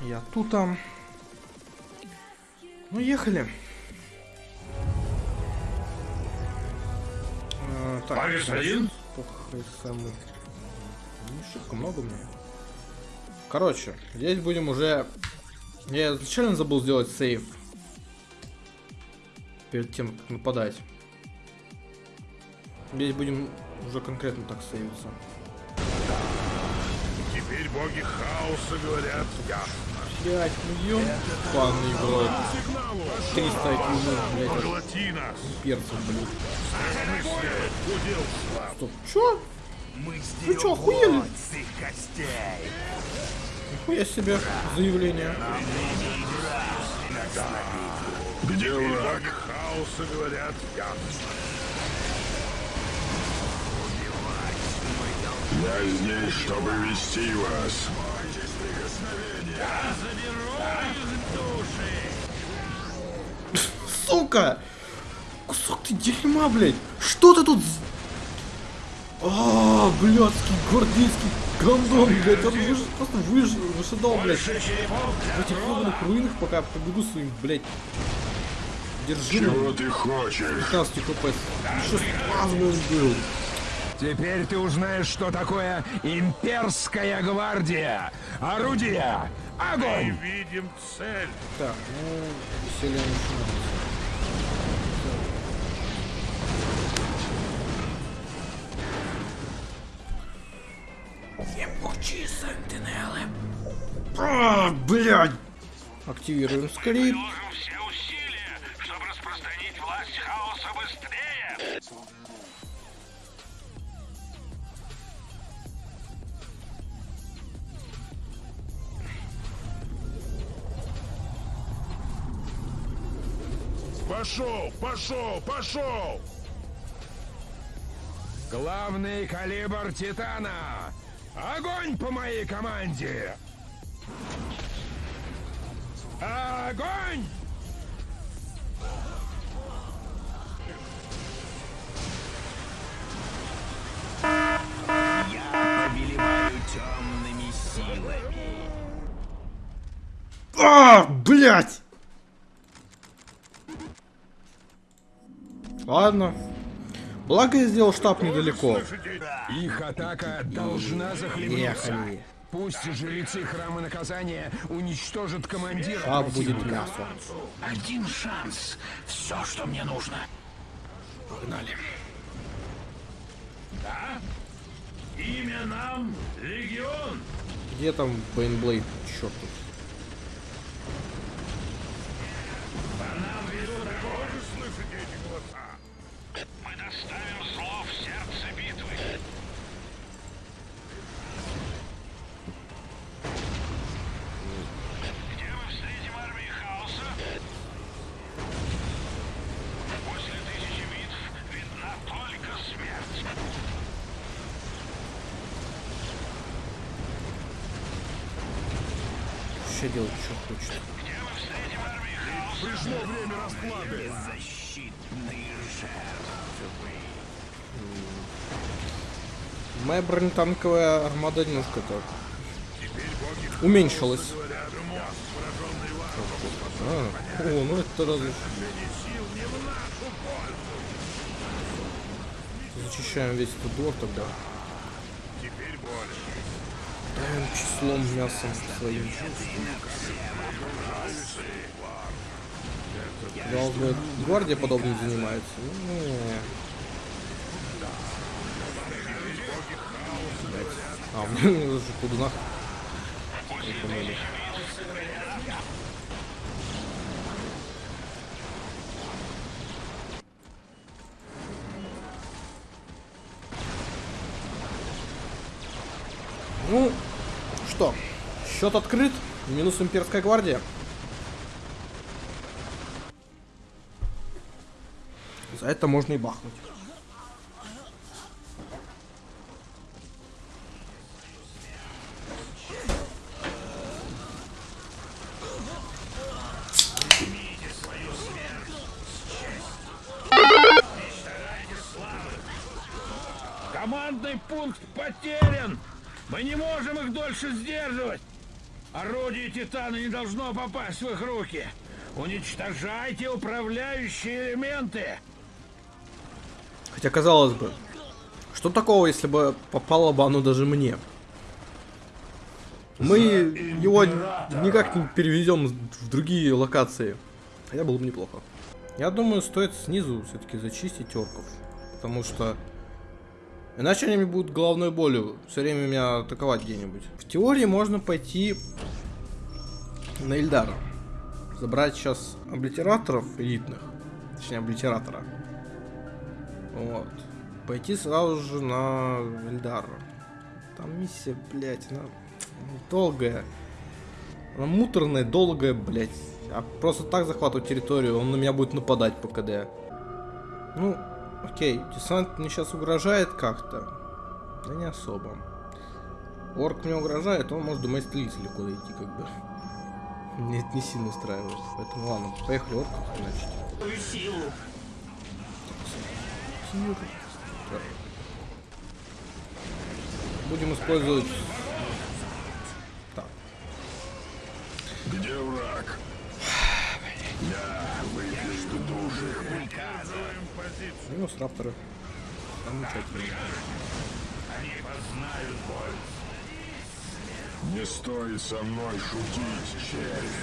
Я тут. Ну, ехали. А, так, Париж один? Не шибко много мне. Короче, здесь будем уже... Я изначально забыл сделать сейв. Перед тем, как нападать. Здесь будем уже конкретно так сейвиться. Теперь боги хаоса говорят ясно. Блять, ну ёбаный в рот. 300 IQ, блять, от Поглоти нас. перцев, блядь. Стоп, чё? Мы Вы чё, охуели? Нихуя себе заявление. Где боги хаоса говорят ясно. Я здесь, чтобы вести вас. Сука! Кусок ты дерьма, блядь! Что ты тут... А, блядский, гвардейский гандон, блядь, он выж... просто выж... вышидал, блядь, в этих ебаных руинах, пока побегу своим, блядь, держи, Чего ты хочешь? 15 хп. Еще спазм был. Теперь ты узнаешь, что такое имперская гвардия. Орудия! Мы Огонь! видим цель. Так, ну, веселье начинается. Ебучие сентинелы. А, блядь! Активируем скрипт. Пошел, пошел, пошел. Главный калибр Титана. Огонь по моей команде! Огонь! Я повелеваю темными силами. А, блядь! Ладно. Благо я сделал штаб недалеко. Их атака должна захлебнуться. Ехали. Пусть жрецы храма наказания уничтожат командира. А будет мясо. Один шанс. Все, что мне нужно. Погнали. Имя нам Легион. Где там Бейнблейд? Черт тут. Тоже слышите эти голоса? Мы доставим зло в сердце битвы. Где мы встретим армии хаоса? После тысячи битв видна только смерть. Что делать, что хочет. Пришло время расплаты. Защитные жертвы. Моя бронетанковая армада немножко так уменьшилась. А, о, ну это разве. Зачищаем весь этот двор тогда. Давим числом мясом своим. Казалось бы, гвардия подобным занимается. Ну, не. А, у меня уже кудунах. Ну, что, счет открыт. Минус имперская гвардия. За это можно и бахнуть. Командный пункт потерян. Мы не можем их дольше сдерживать. Орудие Титана не должно попасть в их руки. Уничтожайте управляющие элементы. Хотя, казалось бы, что такого, если бы попало бы оно даже мне? Мы его никак не перевезем в другие локации. Хотя было бы неплохо. Я думаю, стоит снизу все-таки зачистить орков. Потому что... Иначе они мне будут головной болью все время меня атаковать где-нибудь. В теории можно пойти на Ильдара. Забрать сейчас облитераторов элитных. Точнее, облитератора. Вот. Пойти сразу же на Эльдара. Там миссия, блядь, она долгая. Она муторная, долгая, блядь. А просто так захватывать территорию, он на меня будет нападать по КД. Ну, окей, десант мне сейчас угрожает как-то. Да не особо. Орк мне угрожает, он может до столицы легко дойти, как бы. Мне это не сильно устраивает. Поэтому ладно, поехали орков, значит. Тир. Так. Будем использовать... Так. Где враг? Я выпью души. Минус рапторы. Замечательно. Не стоит со мной шутить, червь.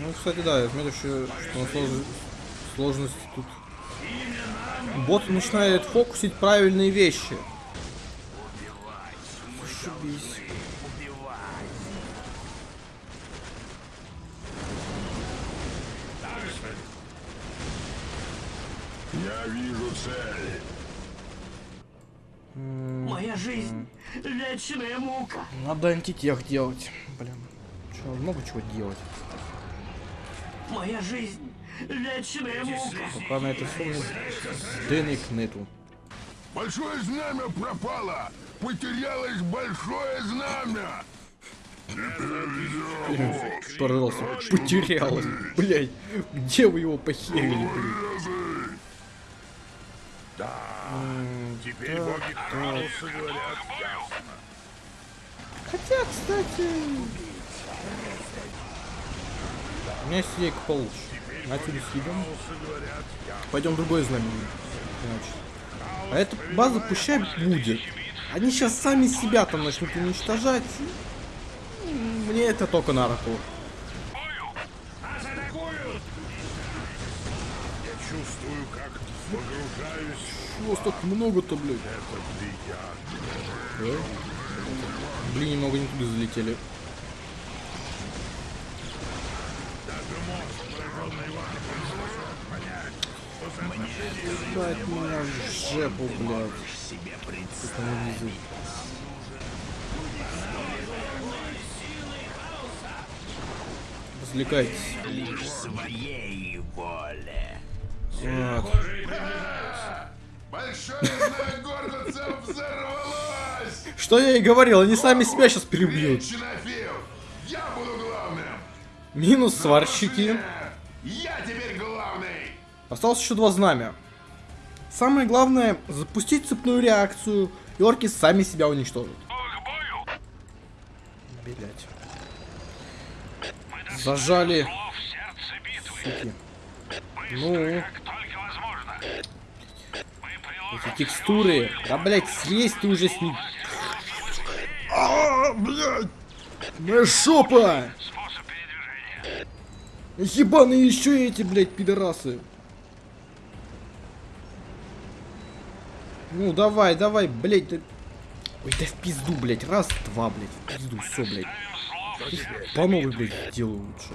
Ну, кстати, да, я отметил, что что на слож- сложности тут... Бот начинает фокусить правильные вещи. Зашибись. Я вижу цель. Моя жизнь — вечная мука. Надо антитех делать. Блин. Че, много чего делать. Моя жизнь — вечная мука. Пока на это все денег нету. Большое знамя пропало. Потерялось большое знамя. Пожалуйста, потерялась. Блять, где вы его похерили, блин? Теперь боги хаоса говорят ясно. Хотя, кстати... У меня есть получше. Отсюда съедем. Пойдем другое знамение. Значит. А эта база пущай будет. Они сейчас сами себя там начнут уничтожать. Мне это только на руку. Чувствую, как погружаюсь Чего так много-то, блядь? Да? Блин, немного не туда залетели. Знает меня в жепу, блядь. Это не везет. Развлекайтесь. Своей воле. Вот. Большое знамя гордоцев взорвалось. Что я и говорил, они сами себя сейчас главным. Минус сварщики. Я главный. Осталось еще два знамя. Самое главное, запустить цепную реакцию, и орки сами себя уничтожат. Блять. Зажали. Суки. Ну. Эти текстуры. Да, блять, слезь ты уже с них. А, блядь. Моя шопа. Ебаные еще эти, блядь, пидорасы. Ну, давай, давай, блядь. ты- Ой, да в пизду, блядь. Раз, два, блядь. В пизду, все, блядь. По новой, блядь, сделаю лучше.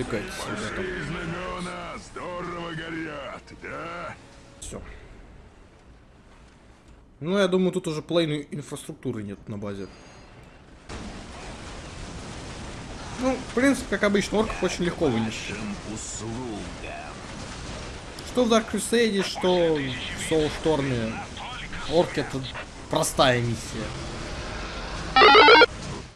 Развлекайтесь, ребята. Знамена здорово горят, да? Все. Ну, я думаю, тут уже половины инфраструктуры нет на базе. Ну, в принципе, как обычно, орков очень легко вынести. Что в Dark Crusade, что в Soulstorm. Орк это простая миссия.